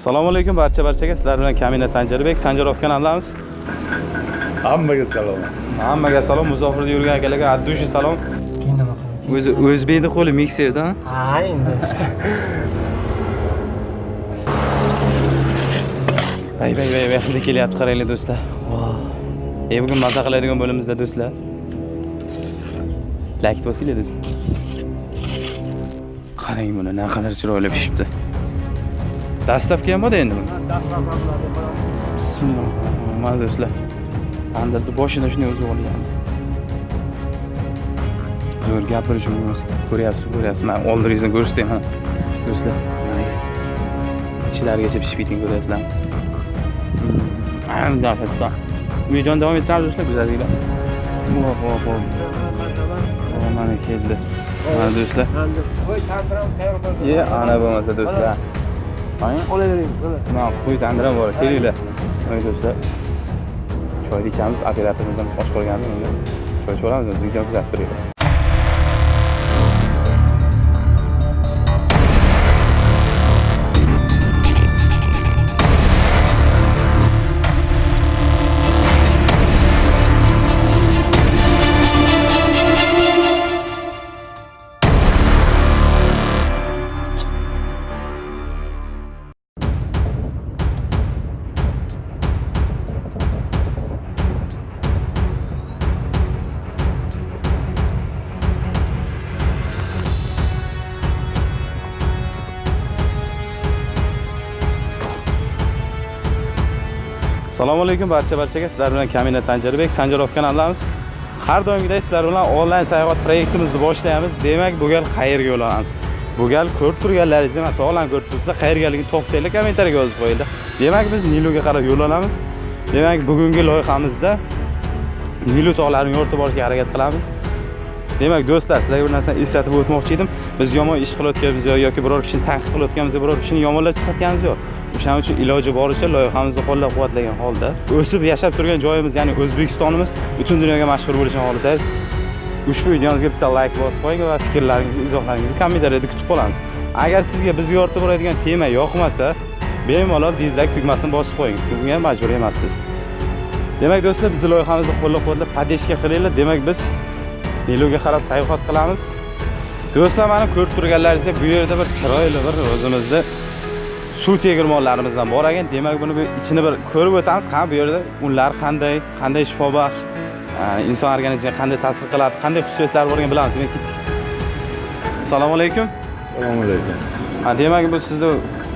assalomu alaykum barcha barchaga sizlar bilan kamina sanjarbek sanjarov kanalidamiz hammaga salom. Hammaga salom musofirda yurgan akalarga addushi salom. O'zi o'zbekni qo'li mikserda. Ha endi. Bay bay bay bay hidi kelyapti qaranglar do'stlar. E bugun maza qiladigan bo'limizda do'stlar. Like bosinglar do'stlar. Qarang buni naqadar chiroyli pishibdi dastavka ham endi bismillah mana do'stlar tandirni boshida shunday o'zib olganmiz zo'r gapirish emas ko'ryapsiz ko'ryapsiz man oldingizni ko'rsatay mana do'stlar ichlarigacha pishib ketgan ko'ryapsizlarmi videoni davom ettiramiz do'stlar go'zalliklar hop hop hop mana keldi mana do'stlar ana bo'lmasa do'stlar olavering mana qo'y tandiram bor kelinglar mana do'stlar choyni ichamiz operatorimiz ham och qolgandi unga choy ichib olamiz videoni kuzatib turinglar assalomu alaykum barcha barchaga sizlar bilan kamina sanjarbek sanjarov kanalidamiz har doimgidek sizlar bilan onlayn sayohat proyektimizni boshlaymiz. Demak bu gal qayerga yo'l olamiz bu gal ko'rib turganlaringizdek hatto tog'larni ko'rib turibsizlar qayergaligini to'qsanglar kommentariyaga yozib qo'yinglar. Demak biz niluga qarab yo'l olamiz demak bugungi loyihamizda nilu tog'larini yo'rtib olishga harakat qilamiz. Demak do'stlar sizlarga bir narsani eslatib o'tmoqchi edim. Biz yomon ish qilayotganimiz yo'q yoki biror kishini tanqid qilayotganimiz biror kishini yomonlab chiqayotganimiz yo'q o'shaning uchun iloji boricha loyihamizni qo'llab quvvatlagan holda o'sib yashab turgan joyimiz ya'ni o'zbekistonimiz butun dunyoga mashhur bo'lishini xohlasangiz ushbu videomizga bitta layk bosib qo'ying va fikrlaringizni izohlaringizni kommentariyada kutib qolamiz. Agar sizga biz yoritib boradigan tema yoqmasa bemalol dizlayk tugmasini bosib qo'ying. Bunga majbur emassiz. Demak do'stlar bizni loyihamizni qo'llab quvvatlab podeshka qilinglar. Demak biz niluga qarab sayohat qilamiz. Do'stlar mana ko'rib turganlaringizdek bu yerda bir chiroyli bir o'zimizni suv tegirmonlarimizdan bor ekan. Demak buni ichini bir ko'rib o'tamiz. Qani bu yerda unlar qanday qanday shifobaxsh inson organizmiga qanday ta'sir qiladi qanday xususiyatlari borligini bilamiz. Demak ketdik assalomu alaykum. Assalomu alaykum. Ha demak bu sizni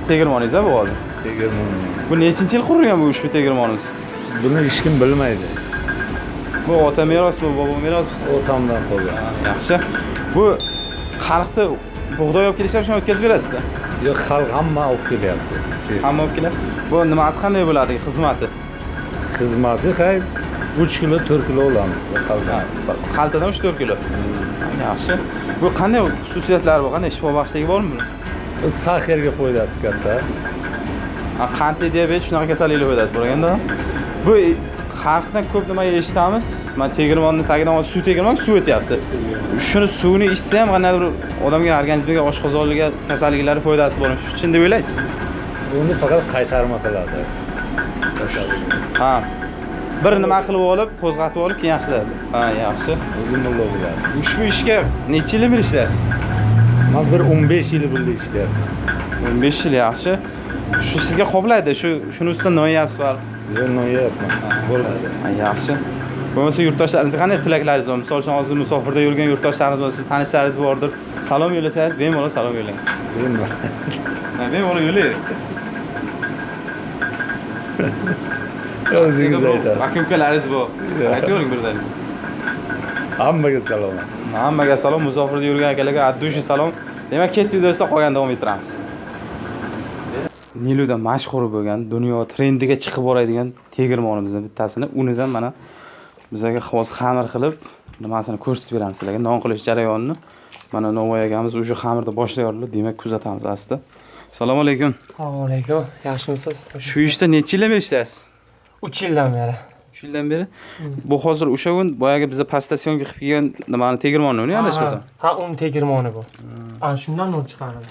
tegirmoningiz bu hozir? Tegirmon bu nechinchi yil qurilgan bu ushbu tegirmoningiz? Buni hech kim bilmaydi. Bu ota merosmi bobo merosmi? Otamdan qolgan. Yaxshi. Bu xalqni bug'doy olib kelishlar shuni o'tkazib berasizda yo'q xalq hamma olib kelyapti. Hamma olib keladi bu nimasi qanday bo'ladi xizmati? Xizmati hay uch kilo to'rt kilo olamiz xaltadan uch to'rt kilo. Yaxshi. Bu qanday xususiyatlari bor qanday shifobaxshligi bormi buni? Bu saharga foydasi katta. Qandli diabet shunaqa kasalliklar foydasi bor ekanda bu xalqdan ko'p nima eshitamiz? Man tegirmonni tagidan suv tegirmon suv o'tyapti shuni suvni ichsa ham qandaydir odamga organizmiga oshqozonliga kasalliklari foydasi bormi shu chin deb o'ylaysizmi buni faqat qaytarma qiladi. Ha. Bir nima qilib olib qo'zg'atib olib keyin yaxshilaydi ha yaxshi. O'zi mulla biladi ushbu ishga necha yildan beri ishlaysiz? Man bir o'n besh yil birga ishlayapman o'n besh yil yaxshi. Shu sizga qoplaydi shu shuni ustidan noyapsiz baribir bo'ladi. Yaxshi. Bo'lmasa yurtdoshlaringizga qanday tilaklaringiz bor? Misol uchun hozir musofirda yurgan yurtdoshlarimiz bor siz tanishlaringiz bordir. Salom yo'llasangiz bemalol salom yo'llang bemalol. Yo'llang o'zingiz aytasiz. aka ukalaringiz bor. Aytavering birdan. Hammaga salom. Hammaga salom. Musofirda yurgan akalarga addushi salom. Demak ketdik do'stlar qolgan davom ettiramiz niluda mashhur bo'lgan dunyo trendiga chiqib boradigan tegirmonimizdan bittasini unidan mana bizlarga hozir xamir qilib nimasini ko'rsatib beramiz sizlarga. Non qilish jarayonini mana novvoy akamiz уже xamirni boshlayorlar demak kuzatamiz asta. Assalomu alaykum. Assalomu alaykum. Yaxshimisiz? Shu ishda necha yildan beri ishlaysiz? Uch yildan beri. Uch yildan beri? Bu hozir o'sha kun boyagi biza pastasyonga qilib kelgan nimani tegirmonni uni adashmasam ha un tegirmoni bu. Ana shundan nur chiqaradi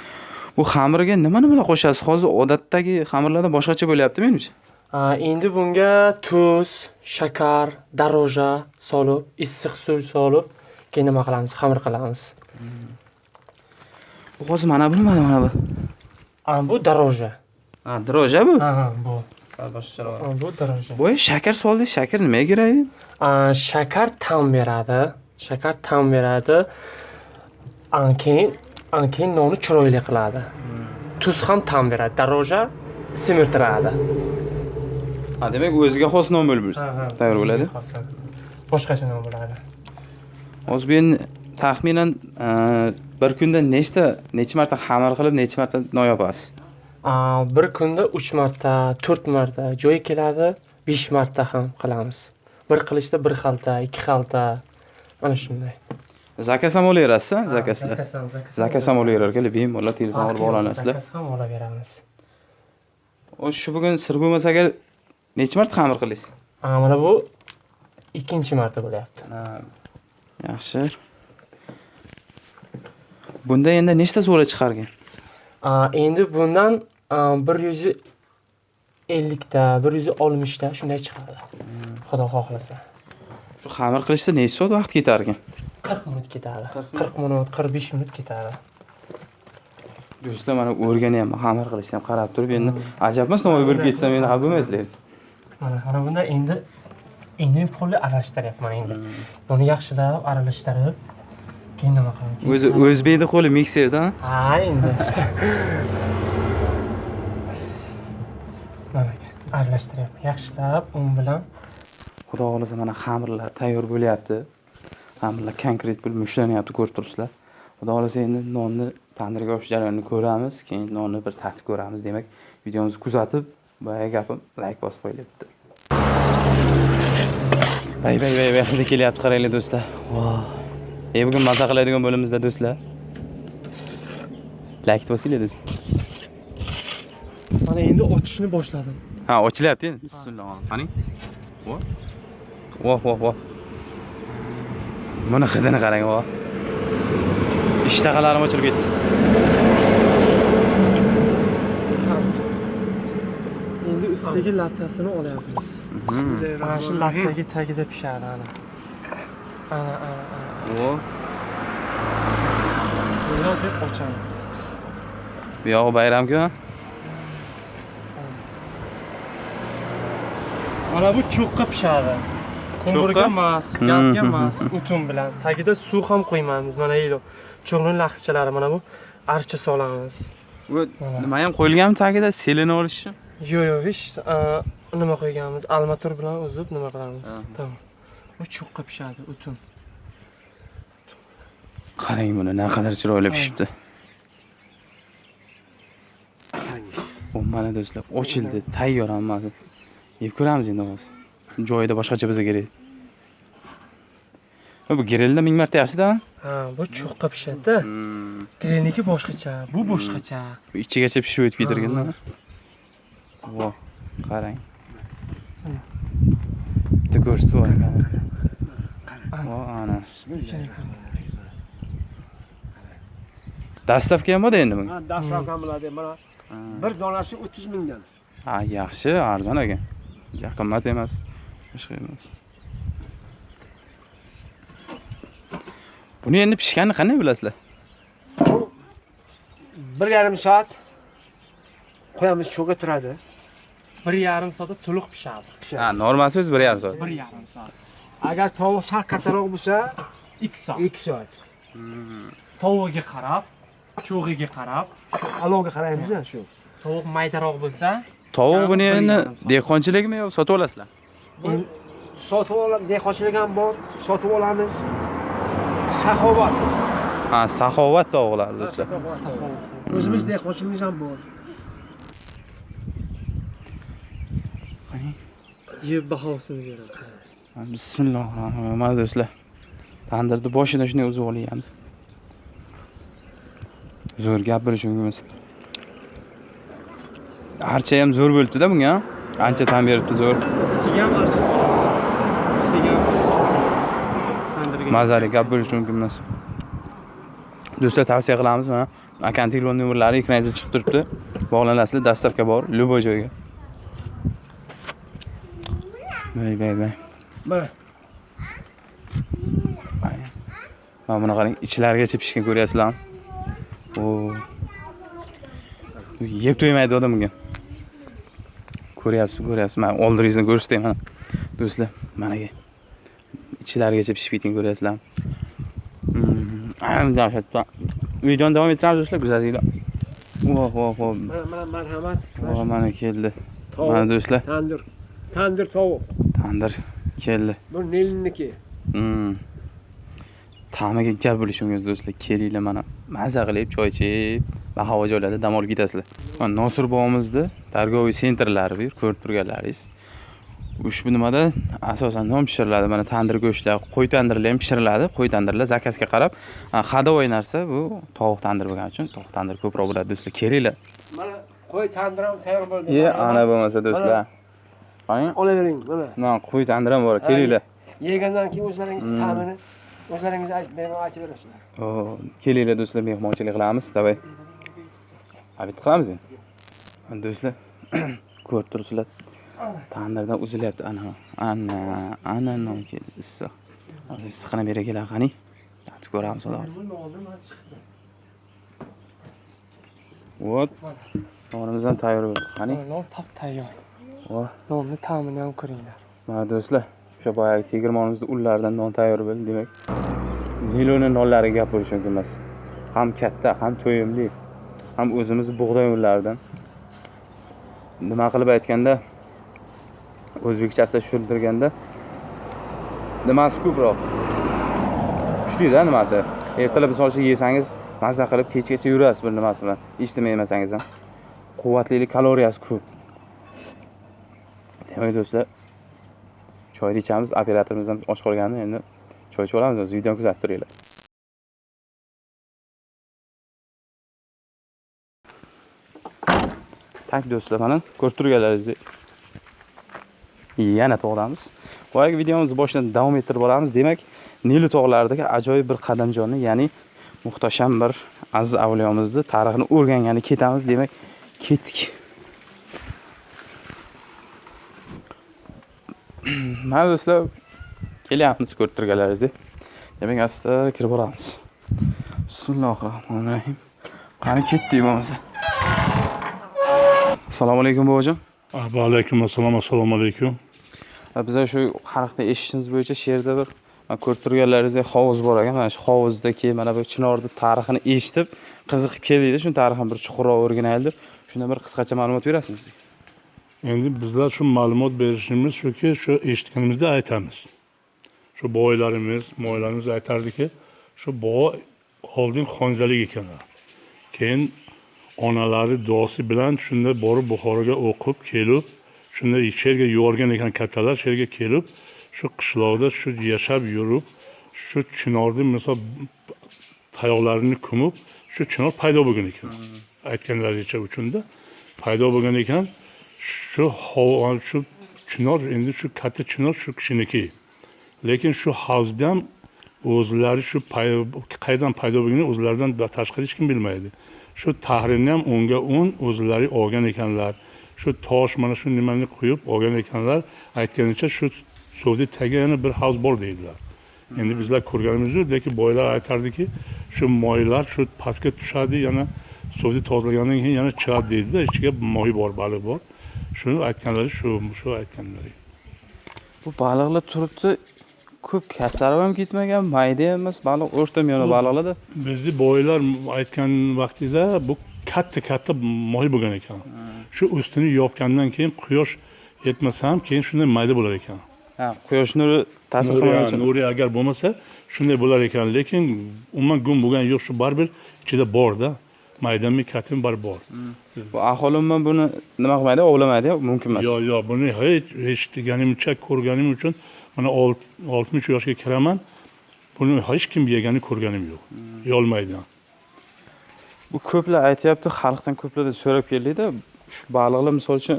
bu xamirga nima nimalar qo'shasiz? Hozir odatdagi xamirlardan boshqacha bo'lyapti menimcha. Endi bunga tuz shakar daroja solib issiq suv solib keyin nima qilamiz? Xamir qilamiz. Bu hozir mana bu nimada mana bu? Bu daroja ha droja bu? Ha ha, bu. Sal boshqacharoq bu daroja bu shakar soldingiz shakar nimaga kerak? Shakar ta'm beradi. Shakar ta'm beradi. Keyin a, keyin nonni chiroyli qiladi. Tuz ham ta'm beradi daroja semirtiradi. Ha demak o'ziga xos non bo'lib tayyor bo'ladi? boshqacha nom bo'ladi hozir bu endi taxminan e, bir kunda nechta necha marta xamir qilib necha marta non yopasiz? Bir kunda uch marta to'rt marta joyi keladi besh marta ham qilamiz. Bir qilishda bir xalta ikki xalta mana shunday zakaz ham olaverasizmi zakazlar zakaz ham zakaz ham zakaz ham olaverar ekan bemalol telefon qilib olasizlar zakaz ham olaveramiz O'sha shu bugun sir bo'lmasa agar necha marta xamir A, mana bu ikkinchi marta bo'lyapti yaxshi bunda endi nechta zo'la chiqargan endi bundan bir yuz ellikta bir yuz oltmishta shunday chiqadi xudo xohlasa shu xamir qilishda necha soat vaqt ketar ekan qirq minut ketadi. Qirq minut. Qirq besh minut ketadi. Do'stlar mana o'rganyapman xamir qilishni ham qarab turib endi ajabmas navoiy bo'lib ketsam endi xafa endi. mana mana bunda endi endi polni aralashtiryapman endi. Buni yaxshilab aralashtirib keyin nima qilaman o'zi o'zbekni qo'li mikserda ha endi. Mana aralashtiryapman. Yaxshilab un bilan xudo xohlasa mana xamirlar tayyor bo'lyapti xamirlar konkret bo'lib mushlanyapti ko'rib turibsizlar. Xudo xohlasa endi nonni tandirga yopish jarayonini ko'ramiz keyin nonni bir tatib ko'ramiz demak videomizni kuzatib boyagi gapim layk bosib qo'yinglar bitta bay bay bay bay hidi kelyapti qaranglar do'stlar. E bugun maza qiladigan bo'limizda do'stlar. Layk bosinglar do'stlar. Mana endi ochishni boshladim. Ha ochilyapti endi. Bismillah qani? Voh voh voh buni hidini qarang voh ishtahalarim ochilib ketdi. Endi ustidagi lattasini olyapmiz. Mhm. mana shu lattagi tagida pishadi ana. Ana ana bismillah deb ochamiz. Bu yog'i bayramku mana bu cho'qqa pishadi Cho'qqa? emas gazga emas o'tin bilan. Tagida suv ham qo'ymaymiz. Mana ilo cho'g'ni lahichalari mana bu archa solamiz. Bu nima ham qo'yilganmi tagida? Selini olish uchun yo'q yo'q hech nima qo'yganmiz? Almatur bilan uzib nima qilamiz? Aha. tamom. Bu cho'qqa pishadi o'tin qarang buni naqadar chiroyli pishibdi. Bu mana do'stlar ochildi tayyor hammasi yeb ko'ramiz endi hozir joyida boshqacha bo'lsa kerak. Bu grillda ming marta yaxshida ha bu cho'qqa pishadida grillniki boshqacha bu boshqacha. Bu ichigacha pishib o'tib ketarganda voh qarang. Bitta ko'rsatib yuboring voh ana. Ichini ko'ring. dastavka ham borda endi bunga Ha, dastavka bo'ladi. Mana bir donasi 30 mingdan. ha yaxshi arzon ekan ja qimmat emas boshqa emas. Buni endi pishganini qanday bilasizlar? Bir yarim soat qo'yamiz cho'ga turadi. bir yarim soatda to'liq pishadi. Ha normasi o'zi bir yarim soat. Bir yarim soat. Agar tovuq sal kattaroq bo'lsa, ikki soat. 2 soat. tovugiga qarab cho'g'iga qarab. Alovga qaraymiz shu. tovuq maydaroq bo'lsa tovuq buni endi dehqonchilikmi yo sotib olasizlar Bu sotib olamiz, dehqonchilik ham bor, sotib olamiz. Saxovat. ha saxovat tovuqlar do'stlar. saxovat. O'zimiz dehqonchiligimiz ham bor. yeb bahosini beramiz Ha, bismillohi rohmanir rohim mana do'stlar. Tandirni boshidan shunday uzib olyapmiz. Zo'r gap bo'lishi mumkin. Emas archa ham zo'r bo'libdida bunga? Ancha tan beribdi zo'r. Ichiga ham archa solamiz ustiga ham mazali gap bo'lishi mumkin emas. Do'stlar tavsiya qilamiz mana. Akani telefon nomerlari ekraningizda chiqib turibdi. Bog'lanasizlar dastavka bor любой joyga. Bay bay bay. Mana mana buni qarang ichlarigacha pishgan ko'ryapsizlarmi? Yeb to'ymaydi odam bunga ko'ryapsiz ko'ryapsiz. Mana oldiringizdan ko'rsatay mana do'stlar mana ichlarigacha pishib ketgan ko'ryapsizlarmi Mm, dahshatda. Videoni davom ettiramiz do'stlar. Kuzatinglar voh voh voh. Marhamat. Voh shu mana keldi. mana do'stlar. Tandir. Tandir tovuq. Tandir keldi. Bu neliniki. Mm. ta'miga gap bo'lishi mumkin do'stlar. Kelinglar mana. Maza qilib choy ichib bahavo joylarda dam olib ketasizlar. Mana nosir bobomizni торговый sentrlari bu yer ko'rib turganlaringiz ushbu nimada asosan non pishiriladi mana tandir go'shtlar qo'y tandirlar ham pishiriladi. Qo'y tandirlar zakazga qarab ходовой narsa bu tovuq tandir bo'lgani uchun tovuq tandir ko'proq bo'ladi do'stlar kelinglar mana qo'y tandir ham tayyor bo'ldi. E Marhamat. ana bo'lmasa do'stlar. qarang olavering mana. Mana qo'y tandir ham bor kelinglar yegandan keyin o'zlaringiz Hmm. ta'mini o'zlaringiz aytib berasizlar. Kelinglar do'stlar mehmonchilik qilamiz давай обед qilamiz endi. Mana do'stlar ko'rib turibsizlar. Tandirdan uzilyapti. Ana ana ana non keldi. Issiq. Hozir issiqqina berakelar qani? Tatib ko'ramiz xudo xohlasa. Вот tayyor bo'ldi qani? Non tap tayyor. Nonni ta'mini ham ko'ringlar. Mana do'stlar o'sha boyagi tegirmonimizni unlaridan non tayyor bo'ldi demak. Niloni nonlari gap bo'lishi mumkin emas. Ham katta ham to'yimli ham o'zimiz bug'doy unlaridan nima qilib aytganda o'zbekchasida tushuntirganda nimasi ko'proq? Kuchlida nimasi? Ertalab misol uchun yesangiz mazza qilib kechgacha yurasiz bir nimasi bilan. Eshitmay yemasangiz ham. Quvvatlilik kaloriyasi ko'p. Demak do'stlar choyni ichamiz operatorimiz ham och qolgandi. Endi choy ichib olamiz o'zi videoni kuzatib turinglar. Tak do'stlar mana ko'rib turganlaringizdek yana tog'damiz boyagi videomizni boshidan davom ettirib boramiz. Demak nilu tog'laridagi ajoyib bir qadamjonni ya'ni muhtasham bir aziz avliyomizni tarixini o'rgangani ketamiz. Demak ketdik. Mana do'stlar kelyapmiz ko'rib turganlaringizdek demak asta kirib boramiz. Bismillohi rohmanir rohim qani ketdik bo'lmasa? Assalomu alaykum bobojon. Va alaykum assalom assalomu alaykum. Biza shu hariqda eshitishimiz bo'yicha shu yerda bir mana ko'rib turganlaringizdek hovuz bor ekan. Mana shu hovuzdagi mana bu chinorni tarixini eshitib qiziqib keldikda. Shuni tarixini bir chuqurroq o'rganaylik deb shundan bir qisqacha ma'lumot berasizmi endi bizlar shu ma'lumot berishimiz shuki shu eshitganimizda aytamiz. Shu boylarimiz moylarimiz aytardiki shu bobo oldin xonjalik ekanlar. Keyin onalari duosi bilan shunda borib buxoroga o'qib kelib shunda shu yerga yuborgan ekan kattalar shu yerga kelib shu qishloqda shu yashab yurib shu chinorni misol tayoqlarini ko'mib shu chinor paydo bo'lgan ekan. Aytganlaricha uchunda paydo bo'lgan ekan shu shu chinor endi shu katta chinor shu kishiniki. Lekin shu havzda ham o'zlari shu qayerdan paydo bo'lganini o'zlaridan tashqari hech kim bilmaydi shu tahrini ham o'nga o'n o'zlari olgan ekanlar. Shu tosh mana shu nimani quyib olgan ekanlar. Aytganicha shu suvni tagiga yana bir havz bor deydilar. Endi bizlar ko'rganimiz yo'q lekin boylar aytardiki shu moylar shu pastga tushadi yana suvni tozalagandan keyin yana chiqadi deydida ichiga moy bor baliq bor. Shuni aytganlari shu shu aytganlari. Bu baliqlar turibdi. Ko'p kattalari ham ketmagan mayda ham emas baliq o'rta miyona baliqlarda bizni boylar aytgan vaqtida bu katta katta moy bo'lgan ekan. Shu ustini yopgandan keyin quyosh yetmasa ham keyin shunday mayda bo'lar ekan. Ha quyosh nuri ta'sir qilmagan uchun. nuri agar bo'lmasa shunday bo'lar ekan. Lekin umuman gum bo'lgani yo'q shu baribir ichida borda maydami katimi baribir bor. Bu aholi umuman buni nima qilmaydi ovlamaydi mumkin emas. Yo'q yo'q buni hech eshitganimcha ko'rganim uchun mana olt- oltmish yoshga kiraman buni hech kim yeganini ko'rganim yo'q. Yeyolmaydi bu ko'plar aytyapti xalqdan ko'plardan so'rab keldikda shu baliqlar misol uchun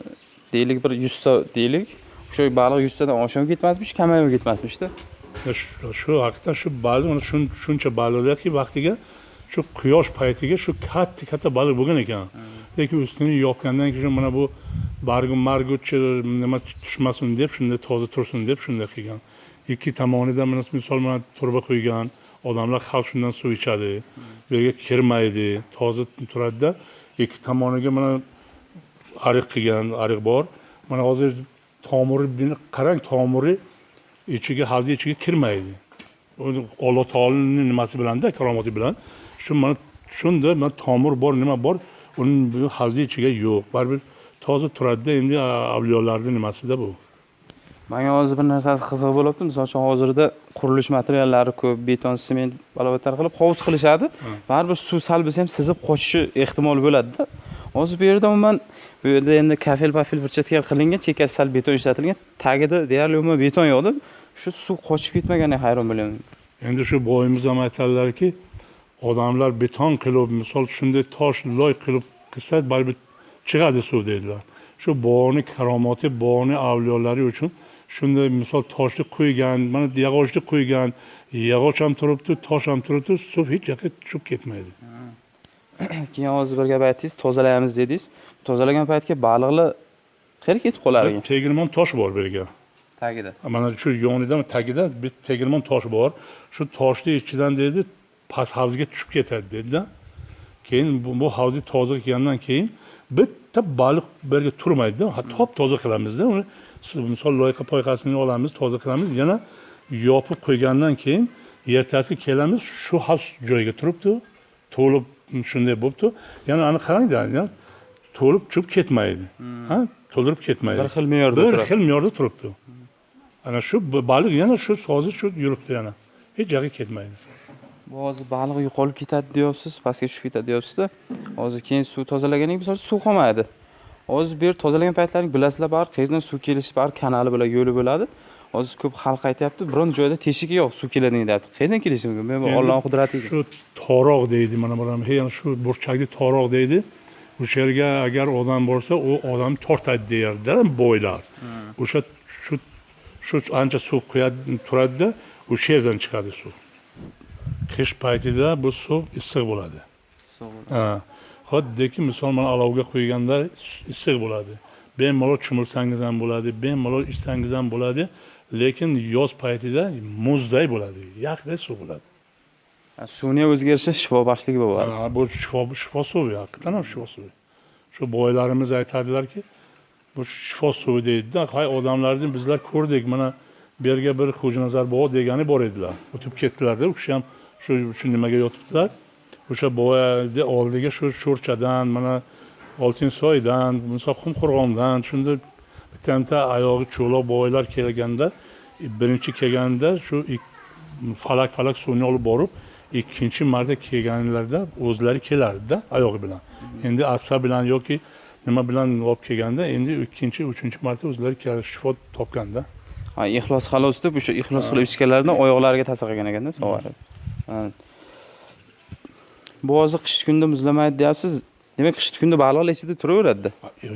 deylik bir yuzta deylik o'sha baliq yuztadan oshib ketmasmish kamayib ketmasmishda. Shu haqida shu baliq mana shun- shuncha baliqlarki vaqtiga shu quyosh paytiga shu katta katta baliq bo'lgan ekan yoki ustini yopgandan keyin mana bu bargu marguchi nima tushmasin deb shunday toza tursin deb shunday qilgan. Ikki tomonida mana misol mana turba qo'ygan odamlar xalq shundan suv ichadi bu yerga kirmaydi toza turadida. Ikki tomoniga mana ariq qilgan ariq bor. Mana hozir tomiri buni qarang tomiri ichiga havzi ichiga kirmaydi. Uni alloh taoloni nimasi bilanda karomati bilan. Shu mana shunda mana tomir bor nima bor? Uning bu havza ichiga yo'q. Baribir toza turadida endi avliyolarni nimasida bu? Manga hozir bir narsasi qiziq bo'lyapti. Misol uchun hozirda qurilish materiallari ko'p beton sement balobatlar qilib hovuz qilishadi. Baribir suv sal bo'lsa ham sizib qochishi ehtimol bo'ladida. Hozir bu yerda umuman bu yerda endi kafel pafel firchatka qilingan chekkasi sal beton ishlatilgan tagida deyarli umuman beton yo'qda shu suv qochib ketmaganiga hayron bo'lyapman endi shu boyimiz ham aytadilarki odamlar beton qilib misol shunday tosh loy qilib qilsa baribir chiqadi suv deydilar shu bog'ni karomati bog'ni avliyolari uchun shunday misol toshni qo'ygan mana yog'ochni qo'ygan yog'och ham turibdi tosh ham turibdi suv hech yoqqa tushib ketmaydi. Keyin hozir bir gap aytdingiz tozalaymiz dedingiz. Tozalagan paytga baliqlar qayerga ketib qolar ekan. Tegirmon tosh bor bu yerga. Tagida. Mana shu yonida tagida bir tegirmon tosh bor. Shu toshni ichidan deydi past havzga tushib ketadi deydida keyin bu, bu havza toza qilgandan keyin bitta baliq bu yerga turmaydida top toza qilamizda. Uni misol loyqa poyqasini olamiz toza qilamiz. Yana yopib qo'ygandan keyin ertasi kelamiz shu havz joyiga turibdi. To'lib shunday bo'libdi. Yana ani qarangda to'lib tushib ketmaydi. Ha to'ldirib ketmaydi. Bir xil me'yorda bir xil me'yorda turibdi. Ana shu baliq yana shu hozir shu yuribdi yana. Hech yoqqa ketmaydi bu hozir baliq yo'qolib ketadi deyapsiz pastga tushib ketadi deyapsizda. Hozir keyin suv tozalagandan keyin misol suv qolmaydi. Hozir bu yer tozalagan paytlaring bilasizlar baribir qayerdan suv kelishi baribir kanali bo'ladi yo'li bo'ladi. Hozir ko'p xalq aytyapti biron joyda teshigi yo'q suv keladigan deyapti qayerdan kelishi mumkin? Men bu ollohni qudrati shu toroq deydi mana bular yana shu burchakni toroq deydi. O'sha yerga agar odam borsa u odam tortadi deyardi bo'ylar. O'sha shu shu ancha suv quyadi turadida o'sha yerdan chiqadi suv qish paytida bu suv issiq bo'ladi. Xuddiki misol mana olovga qo'yganda issiq bo'ladi. Bemalol cho'milsangiz ham bo'ladi bemalol ichsangiz ham bo'ladi lekin yoz paytida muzday bo'ladi yaqday suv bo'ladi. Suvni o'zgarishi shifobaxshligi bo'ladi. Bu shifo shifo suvi haqiqatdan ham shifo suvi. Shu boylarimiz aytadilarki bu shifo suvi deydida hay odamlarni bizlar ko'rdik mana bu yerga bir xo'janazar bobo degani bor edilar. O'tib ketdilarda u kishi ham shu shu nimaga yotibdilar? O'sha boyani oldiga shu sho'rchadan mana oltinsoydan misol qumqo'rg'ondan shunda bitta bitta oyog'i cho'loq boylar kelganda birinchi kelganda shu falak falak suvni olib borib ikkinchi marta kelganlarida o'zlari kelardida oyog'i bilan. Endi assa bilan yoki nima bilan olib kelganda endi ikkinchi uchinchi marta o'zlari shifo topganda. Ha ixlos xalos deb o'sha ixlos qilib ichganlaridan oyoqlariga ta'sir qilgan ekanda sog'ayib Ha. Bu hozir qish kunda muzlamaydi deyapsiz. Demak qish kunda baliqlar ichida turaveradida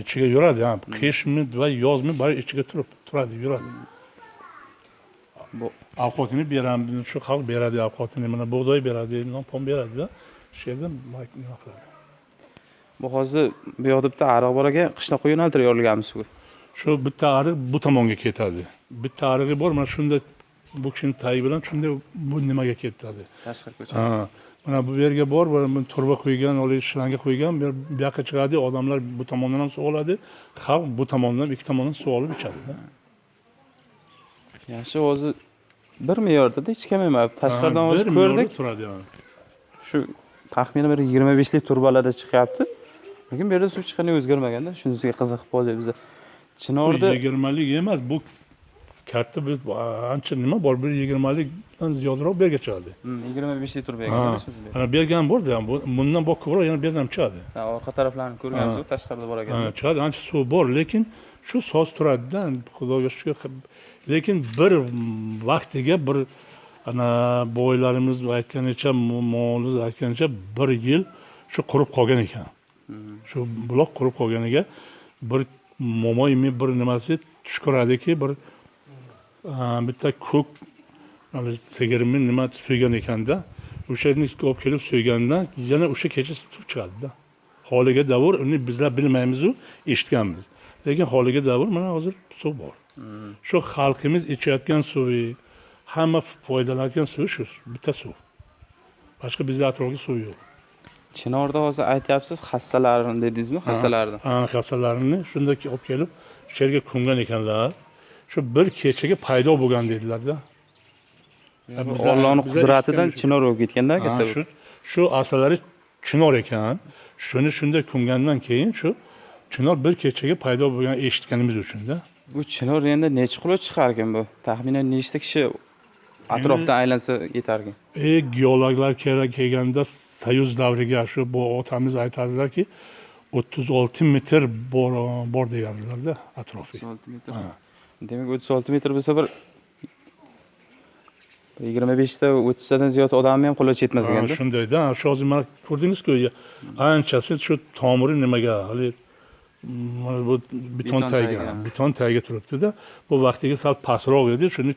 ichiga yuradi ha. Qishmi va yozmi bari ichiga turib turadi yuradi. Bu- ovqatini beramiz shu xalq beradi ovqatini mana bug'doy beradi non pon beradida shu yerda nima qiladi? Bu hozir bu yoqda bitta ariq bor ekan qishloqqa yo'naltirib yuborilganmiz suvga shu bitta ariq bu tomonga ketadi. Bitta arig'i bor mana shunday bu kishini tagi bilan shunday bu nimaga ketadi tashqari ko'cha ha mana bu yerga bor turba qo'ygan haligi shlanga qo'ygan bu yoqqa chiqadi odamlar bu tomondan ham suv oladi xalq bu tomondan ikki tomondan suv olib ichadida yaxshi hozir bir me'yordada hech kam emas tashqaridan hozir bir ko'rdik. turadi shu taxminan bir yigirma beshlik turbalarda chiqyapti. Lekin bu yerda suv chiqqani o'zgarmaganda. Shunisiga qiziqib qoldik biza. Chinorda yigirmalik emas bu katta bir ancha nima bor? Bir yigirmalikdan ziyodroq bu yerga chiqadi. Hmm, yigirma bu yerga ham ham. Bu- bundan bor ko'proq yana bu yerdan ham chiqadi. Orqa taraflarini ko'rganmiz tashqarida bor ekan. Chiqadi. Ancha suv bor lekin shu soz turadida xudoga shukur lekin bir vaqtiga bir ana boylarimiz aytganicha mo'miz aytganicha bir yil shu qurib qolgan ekan. Shu buloq qurib qolganiga bir momoymi bir nimasi tush ko'radiki bir bitta ko'k sigirmi nima so'ygan ekanda o'sha yerni olib kelib so'ygandan yana o'sha kecha suv chiqadida holiga davr uni bizlar bilmaymizu eshitganmiz. Lekin holiga davr mana hozir suv bor. Shu xalqimiz ichayotgan suvi hamma foydalanayotgan suvi shu bitta suv. Boshqa bizni atrofda suv yo'q. Chinorda hozir aytyapsiz hassalarini dedingizmi hassalarni Ha, hassalarini shunday olib kelib shu yerga ko'mgan ekanlar shu bir kechaga paydo bo'lgan dedilarda bizlar- ollohni qudratidan chinor bo'lib ketganda katta shu shu asalari chinor ekan. Shuni shunday ko'mgandan keyin shu chinor bir kechaga paydo bo'lgan eshitganimiz uchunda bu chinor endi necha kilo chiqarkan bu? Taxminan nechta kishi atrofdan aylansa yetarkan e geologlar kerak kelganda soyuz davriga shu bu otamiz aytadilarki o'ttiz olti metr bor bor deyardilarda atrofi. Ha. Demak o'ttiz olti metr bo'lsa bir yigirma beshta o'ttiztadan ziyod odamni ham qo'li yetmas ekanda shundayda. Hozir mana ko'rdingizku anchasi shu tomiri nimaga? Hali mm, mana bu beton tagiga beton tagiga turibdida. Bu vaqtiga sal pastroq edi shuni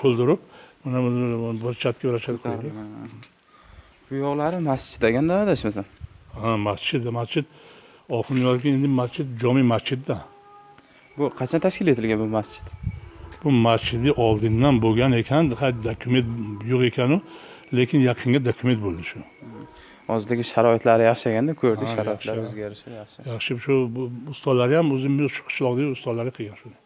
to'ldirib mana bir chatga bir chatga qo'ydi. Bu yoqlari masjid ekanda adashmasam ha masjid masjid oxirgi endi masjid jomiy masjidda bu qachon tashkil etilgan bu masjid? Bu masjidni oldindan bo'lgan ekan dokument yo'q ekanu lekin yaqinga dokument bo'ldi shu. Hozirgi sharoitlari yaxshi ekanda ko'rdik Ha, sharoitlar o'zgarishi yaxshi. Yaxshi shu ustalar ham o'zim shu qishloqdagi ustalar qilgan shuni.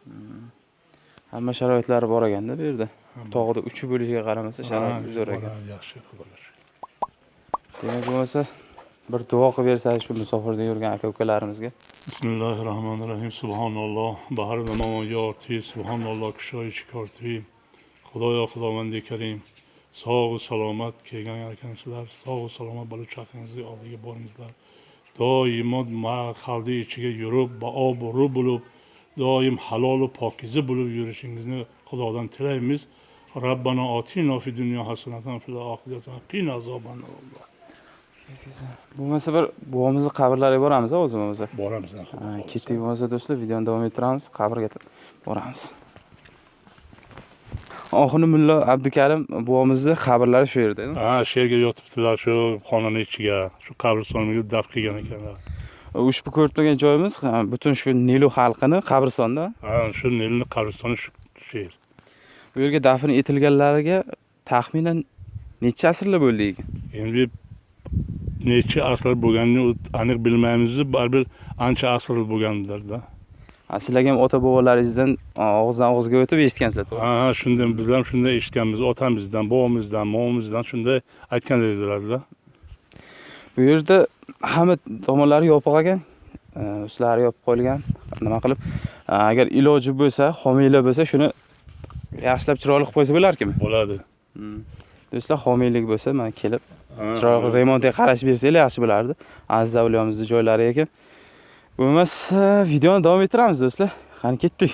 Hamma sharoitlari bor ekanda bu yerda. Tog'da uchi bo'lishiga qaramasa sharoit Ha, zo'r ekan. yaxshi demak bo'lmasa bir duo qilib bersangiz shu musofirda yurgan aka ukalarimizga bismillahi rohmanir rohim subhanalloh. Bahar namon yorti. Subhanalloh kushoyi korti xudoyo xudovandi karim. Sog'u salomat kelgan ekansizlar sog'u salomat bola chaqangizni oldiga boringizlar doimo xalqni ichiga yurib baobu bo'lib doim halolu pokiza bo'lib yurishingizni xudodan tilaymiz. Robbana otina fi dunyo hasanatan fil oxirati hasanatan qina azoban bo'lmasa bir buvomizni qabrlariga boramiz o'zi bo'lmasa boramiz. ketdik bo'lmasa do'stlar videoni davom ettiramiz qabrga boramiz. Oxirgi mullo abdukarim buvomizni qabrlari shu yerda. Ha shu yerga yotibdilar shu xonani ichiga shu qabristonga daf qilgan ekanlar. Ushbu ko'rib turgan joyimiz butun shu nilu xalqini qabristonda ha shu nilni qabristoni shu shu yer bu yerga dafn etilganlariga taxminan necha asrlar bo'ldi ekan endi necha asr bo'lganini aniq bilmaymiz baribir ancha asr bo'lgandirda Ha, sizlar ham ota bobolaringizdan og'izdan og'izga o'tib eshitgansizlar to'g'ri. Ha shunday biz ham shunday eshitganmiz otamizdan bobomizdan momamizdan shunday aytgan edilarda bu yerda hamma tomonlari yopiq ekan e, ustlari yopib qo'yilgan nima qilib e, agar iloji bo'lsa homiylar bo'lsa shuni yaxshilab chiroyli qilib qo'ysa bo'larkanmi bo'ladi. Do'stlar homiylik bo'lsa mana kelib chiroyli remontga qarashib bersanglar yaxshi bo'lardi. Aziz avliyomizni joylari ekan bo'lmasa videoni davom ettiramiz do'stlar. Qani ketdik.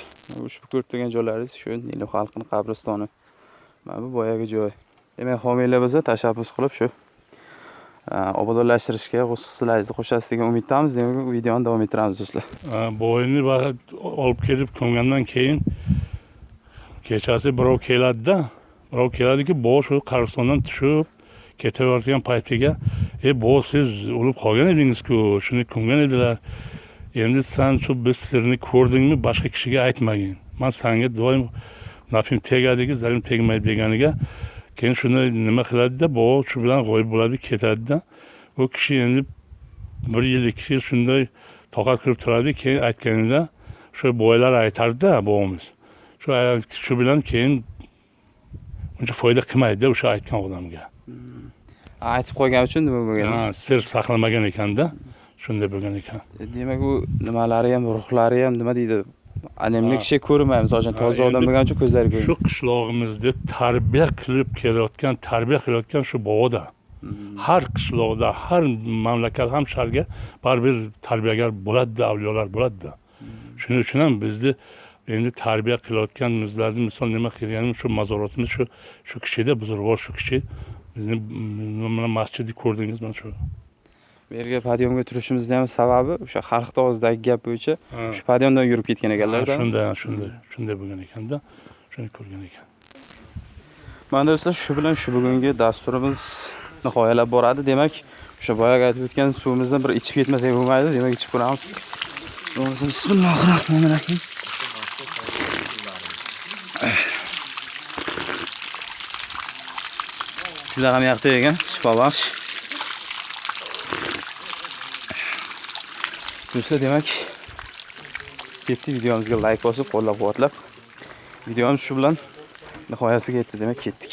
Ushbu ko'rib turgan joylaringiz shu nilu xalqini qabristoni. Mana bu boyagi joy. Demak homiylar bo'lsa tashabbus qilib shu obodonlashtirishga hissalaringizni qo'shasiz degan umiddamiz. Demak videoni davom ettiramiz do'stlar. Boyni olib kelib ko'mgandan keyin kechasi birov keladida birov keladiki bo shu qabristondan tushib ketayotgan paytiga e bo siz o'lib qolgan edingizku shuni ko'mgan edilar. Endi san shu biz sirni ko'rdingmi boshqa kishiga aytmagin. Man sanga doim nafim tegadiki zarim tegmaydi deganiga keyin shuni nima qiladida bo shu bilan g'oyib bo'ladi ketadida. U kishi endi bir yil ikki yil shunday toqat qilib turadi keyin aytganida shu boylar aytardida bobomiz. Shu shu bilan keyin uncha foyda qilmaydida o'sha aytgan odamga. Hmm. Aytib qo'ygani uchun nima bo'lgan. Sir saqlamagan ekanda shunday bo'lgan ekan. Demak u nimalari ham ruhlari ham nima deydi? Anemni Ha. kishi ko'rmaymiz hozir Ha, toza odam bo'lgani uchun ko'zlari shu ko'rmaydi qishlog'imizda tarbiya qilib kelayotgan tarbiya qilayotgan shu boboda har qishloqda har mamlakat ham shaharga baribir tarbiyagar bo'ladida avliyolar bo'ladida. Shuning uchun ham bizni endi tarbiya qilayotganimizlarni misol nima qilganimiz shu mazorotimiz shu shu kishida buzrug'or shu kishi bizni mm, mana masjidni ko'rdingiz mana shu. Bu yerga podyomga turishimizni ham sababi o'sha xalq og'zidagi gap bo'yicha Ha, shu podyomdan yurib ketgan ekanlarda shunday shunday shunday bo'lgan ekanda shuni ko'rgan ekan. Mana do'stlar shu bilan shu bugungi dasturimiz nihoyalab boradi. Demak o'sha boyagi aytib o'tgan suvimizni bir ichib ketmasak bo'lmaydi. Demak ichib ko'ramiz. O'zi bismillohir rohmanir rohim juda ham yoqdi ekan shifobaxsh do'stlar demak ketdi videomizga layk bosib qo'llab quvvatlab videomiz shu bilan nihoyasiga yetdi demak ketdik.